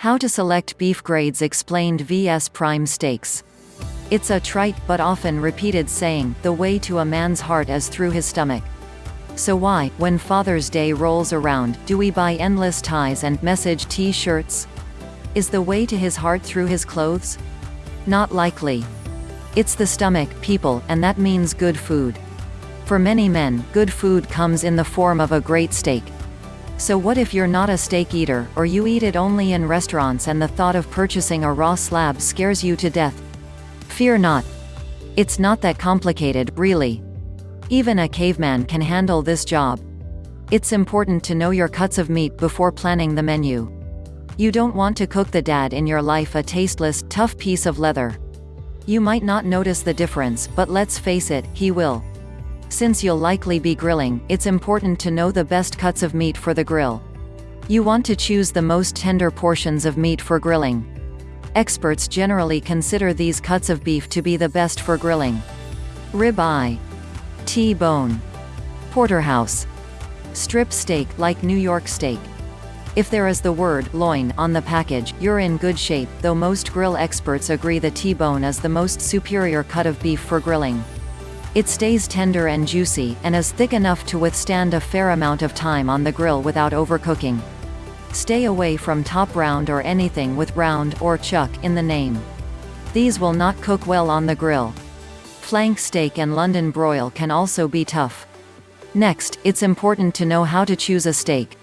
How to select beef grades explained vs prime steaks. It's a trite but often repeated saying, the way to a man's heart is through his stomach. So why, when Father's Day rolls around, do we buy endless ties and message t-shirts? Is the way to his heart through his clothes? Not likely. It's the stomach, people, and that means good food. For many men, good food comes in the form of a great steak, so what if you're not a steak eater, or you eat it only in restaurants and the thought of purchasing a raw slab scares you to death? Fear not. It's not that complicated, really. Even a caveman can handle this job. It's important to know your cuts of meat before planning the menu. You don't want to cook the dad in your life a tasteless, tough piece of leather. You might not notice the difference, but let's face it, he will. Since you'll likely be grilling, it's important to know the best cuts of meat for the grill. You want to choose the most tender portions of meat for grilling. Experts generally consider these cuts of beef to be the best for grilling. Rib eye. T-bone. Porterhouse. Strip steak like New York steak. If there is the word loin on the package, you're in good shape, though most grill experts agree the T-bone is the most superior cut of beef for grilling. It stays tender and juicy, and is thick enough to withstand a fair amount of time on the grill without overcooking. Stay away from top round or anything with round or chuck in the name. These will not cook well on the grill. Flank steak and London broil can also be tough. Next, it's important to know how to choose a steak.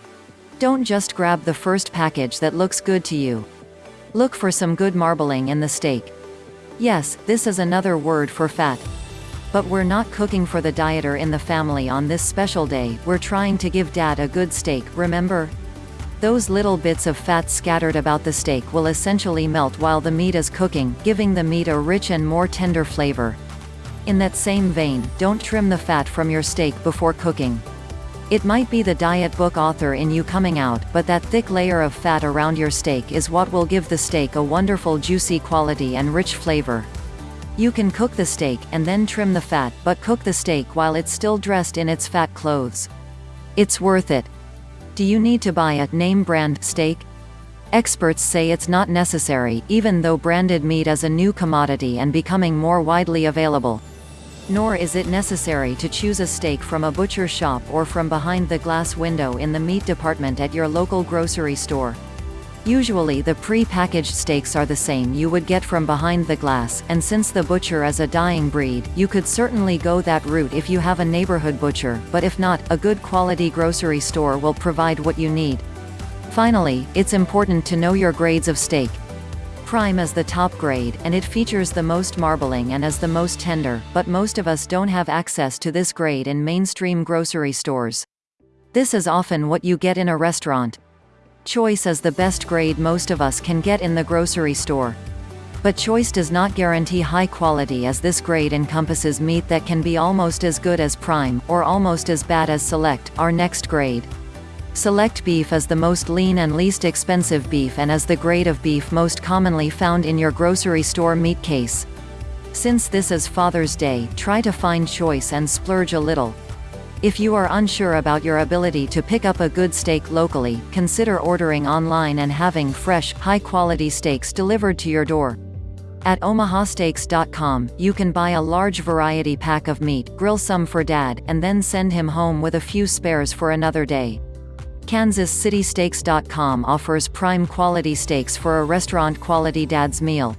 Don't just grab the first package that looks good to you. Look for some good marbling in the steak. Yes, this is another word for fat. But we're not cooking for the dieter in the family on this special day, we're trying to give dad a good steak, remember? Those little bits of fat scattered about the steak will essentially melt while the meat is cooking, giving the meat a rich and more tender flavor. In that same vein, don't trim the fat from your steak before cooking. It might be the diet book author in you coming out, but that thick layer of fat around your steak is what will give the steak a wonderful juicy quality and rich flavor. You can cook the steak, and then trim the fat, but cook the steak while it's still dressed in its fat clothes. It's worth it. Do you need to buy a name brand steak? Experts say it's not necessary, even though branded meat is a new commodity and becoming more widely available. Nor is it necessary to choose a steak from a butcher shop or from behind the glass window in the meat department at your local grocery store. Usually the pre-packaged steaks are the same you would get from behind the glass, and since the butcher is a dying breed, you could certainly go that route if you have a neighborhood butcher, but if not, a good quality grocery store will provide what you need. Finally, it's important to know your grades of steak. Prime is the top grade, and it features the most marbling and is the most tender, but most of us don't have access to this grade in mainstream grocery stores. This is often what you get in a restaurant. Choice is the best grade most of us can get in the grocery store. But choice does not guarantee high quality as this grade encompasses meat that can be almost as good as prime, or almost as bad as select, our next grade. Select beef is the most lean and least expensive beef and is the grade of beef most commonly found in your grocery store meat case. Since this is Father's Day, try to find choice and splurge a little. If you are unsure about your ability to pick up a good steak locally, consider ordering online and having fresh, high-quality steaks delivered to your door. At omahasteaks.com, you can buy a large variety pack of meat, grill some for dad, and then send him home with a few spares for another day. KansasCitySteaks.com offers prime quality steaks for a restaurant quality dad's meal.